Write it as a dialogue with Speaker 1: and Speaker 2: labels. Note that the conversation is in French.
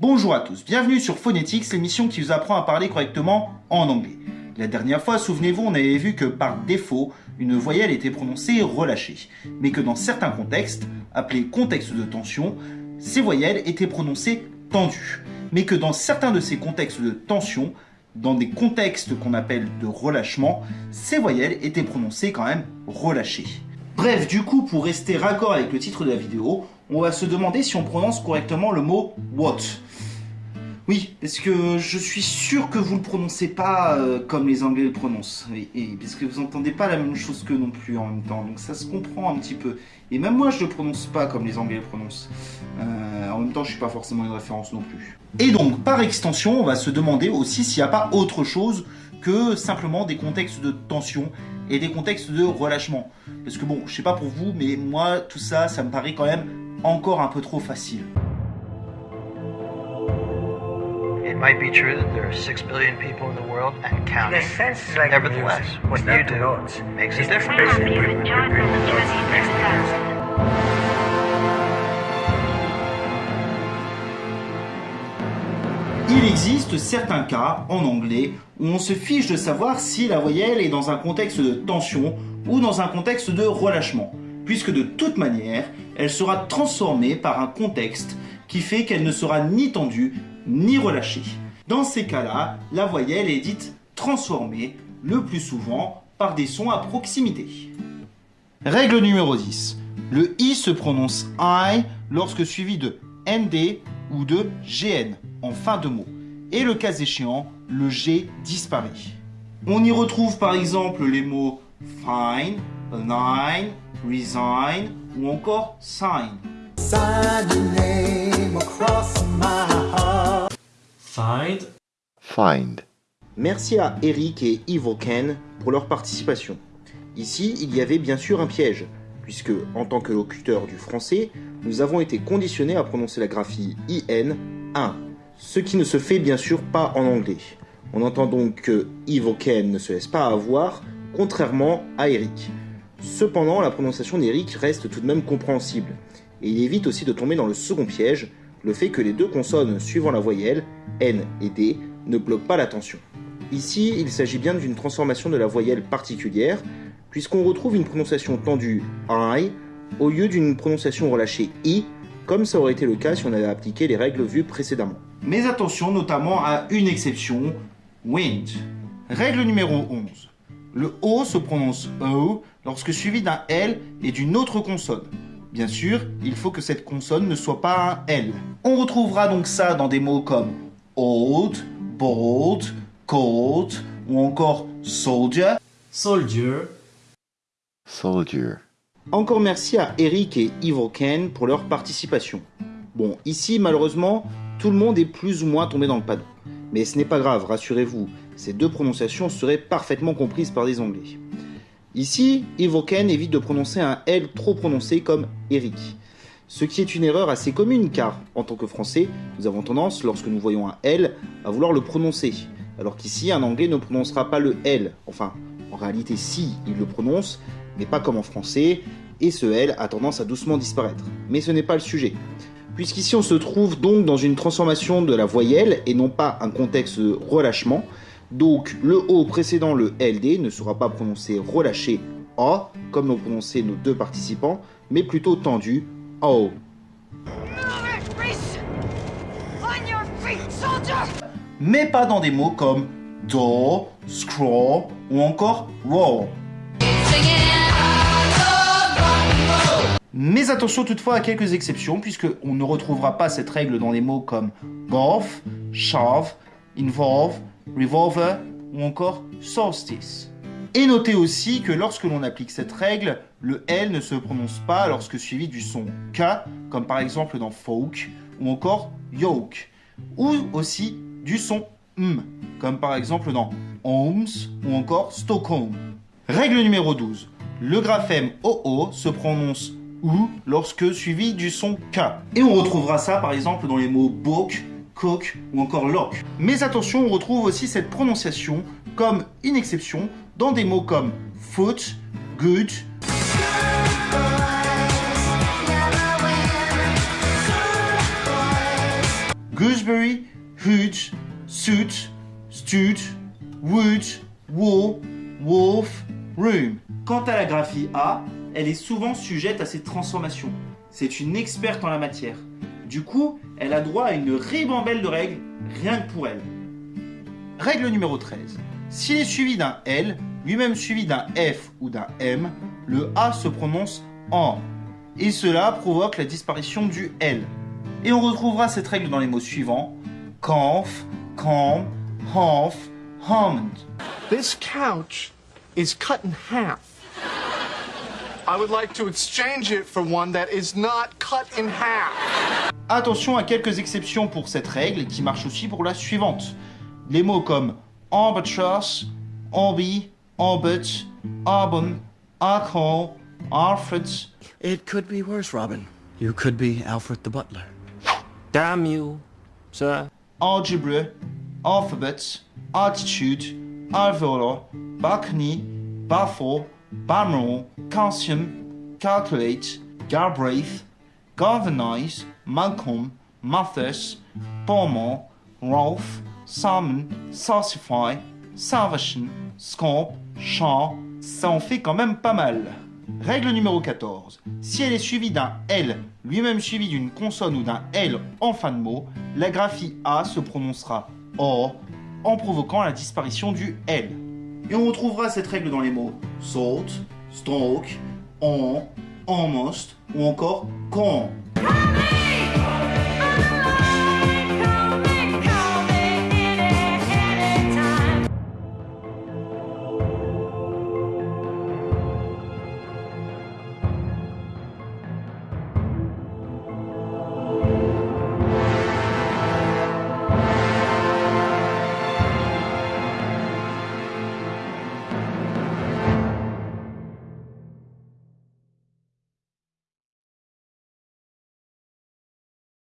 Speaker 1: Bonjour à tous, bienvenue sur Phonetics, l'émission qui vous apprend à parler correctement en anglais. La dernière fois, souvenez-vous, on avait vu que par défaut, une voyelle était prononcée relâchée, mais que dans certains contextes, appelés contextes de tension, ces voyelles étaient prononcées tendues, mais que dans certains de ces contextes de tension, dans des contextes qu'on appelle de relâchement, ces voyelles étaient prononcées quand même relâchées. Bref, du coup, pour rester raccord avec le titre de la vidéo, on va se demander si on prononce correctement le mot what. Oui, parce que je suis sûr que vous ne le prononcez pas euh, comme les Anglais le prononcent. Et, parce que vous n'entendez pas la même chose que non plus en même temps. Donc ça se comprend un petit peu. Et même moi, je ne le prononce pas comme les Anglais le prononcent. Euh, en même temps, je ne suis pas forcément une référence non plus. Et donc, par extension, on va se demander aussi s'il n'y a pas autre chose que simplement des contextes de tension et des contextes de relâchement. Parce que bon, je sais pas pour vous, mais moi, tout ça, ça me paraît quand même encore un peu trop facile.
Speaker 2: It might be true that there are six billion people in the world and counting. Nevertheless, what you do makes a difference.
Speaker 1: Il existe certains cas en anglais où on se fiche de savoir si la voyelle est dans un contexte de tension ou dans un contexte de relâchement, puisque de toute manière, elle sera transformée par un contexte qui fait qu'elle ne sera ni tendue ni relâchée. Dans ces cas-là, la voyelle est dite transformée, le plus souvent par des sons à proximité. Règle numéro 10. Le I se prononce I lorsque suivi de ND ou de GN en fin de mot. Et le cas échéant, le G disparaît. On y retrouve par exemple les mots fine, align, resign ou encore sign.
Speaker 3: Find.
Speaker 4: Find.
Speaker 1: Merci à Eric et Evil Ken pour leur participation. Ici, il y avait bien sûr un piège, puisque en tant que locuteur du français, nous avons été conditionnés à prononcer la graphie IN 1, ce qui ne se fait bien sûr pas en anglais. On entend donc que Evil Ken ne se laisse pas avoir, contrairement à Eric. Cependant, la prononciation d'Eric reste tout de même compréhensible, et il évite aussi de tomber dans le second piège, le fait que les deux consonnes suivant la voyelle, N et D, ne bloquent pas l'attention. Ici, il s'agit bien d'une transformation de la voyelle particulière, puisqu'on retrouve une prononciation tendue I au lieu d'une prononciation relâchée I, comme ça aurait été le cas si on avait appliqué les règles vues précédemment. Mais attention notamment à une exception, wind. Règle numéro 11. Le O se prononce O lorsque suivi d'un L et d'une autre consonne. Bien sûr, il faut que cette consonne ne soit pas un L. On retrouvera donc ça dans des mots comme old, bold, cold ou encore soldier.
Speaker 3: Soldier.
Speaker 4: Soldier.
Speaker 1: Encore merci à Eric et Evil Ken pour leur participation. Bon, ici malheureusement, tout le monde est plus ou moins tombé dans le panneau. Mais ce n'est pas grave, rassurez-vous, ces deux prononciations seraient parfaitement comprises par des Anglais. Ici, Evil Ken évite de prononcer un L trop prononcé comme Eric. Ce qui est une erreur assez commune car, en tant que français, nous avons tendance, lorsque nous voyons un L, à vouloir le prononcer. Alors qu'ici, un anglais ne prononcera pas le L. Enfin, en réalité, si, il le prononce, mais pas comme en français, et ce L a tendance à doucement disparaître. Mais ce n'est pas le sujet. Puisqu'ici on se trouve donc dans une transformation de la voyelle et non pas un contexte de relâchement, donc le O précédant le LD ne sera pas prononcé relâché A, comme l'ont prononcé nos deux participants, mais plutôt tendu O. Mais pas dans des mots comme do, scroll ou encore roll. Mais attention toutefois à quelques exceptions, puisqu'on ne retrouvera pas cette règle dans des mots comme golf, shove, involve, revolver ou encore solstice. Et notez aussi que lorsque l'on applique cette règle, le L ne se prononce pas lorsque suivi du son K, comme par exemple dans folk, ou encore yoke, ou aussi du son M, comme par exemple dans Holmes ou encore Stockholm. Règle numéro 12. Le graphème OO se prononce OU lorsque suivi du son K. Et on retrouvera ça par exemple dans les mots book, cook ou encore lock. Mais attention, on retrouve aussi cette prononciation comme une exception dans des mots comme foot, good, gooseberry, hoot, suit, stud, wood, wool, wolf, room. Quant à la graphie A, elle est souvent sujette à ces transformations. C'est une experte en la matière. Du coup, elle a droit à une ribambelle de règles, rien que pour elle. Règle numéro 13. S'il est suivi d'un L, lui-même suivi d'un F ou d'un M, le A se prononce en. Et cela provoque la disparition du L. Et on retrouvera cette règle dans les mots suivants calm, half, almond.
Speaker 5: This couch is cut in half. I would like to exchange it for one that is not cut in half.
Speaker 1: Attention à quelques exceptions pour cette règle qui marche aussi pour la suivante. Les mots comme albatross, ambi, ambut, arbon, alcohol, alfred,
Speaker 6: It could be worse, Robin. You could be Alfred the butler.
Speaker 7: Damn you, sir.
Speaker 1: algebra, alphabet, attitude, alveolar, balcony, baffle, banal, calcium, calculate, Galbraith, galvanize, Malcolm, Mathis, Beaumont, Rolf, Salmon, Salsify, Salvation, Scamp, Champ, ça en fait quand même pas mal. Règle numéro 14. Si elle est suivie d'un L, lui-même suivi d'une consonne ou d'un L en fin de mot, la graphie A se prononcera O en provoquant la disparition du L. Et on retrouvera cette règle dans les mots salt, stroke, on, almost ou encore con.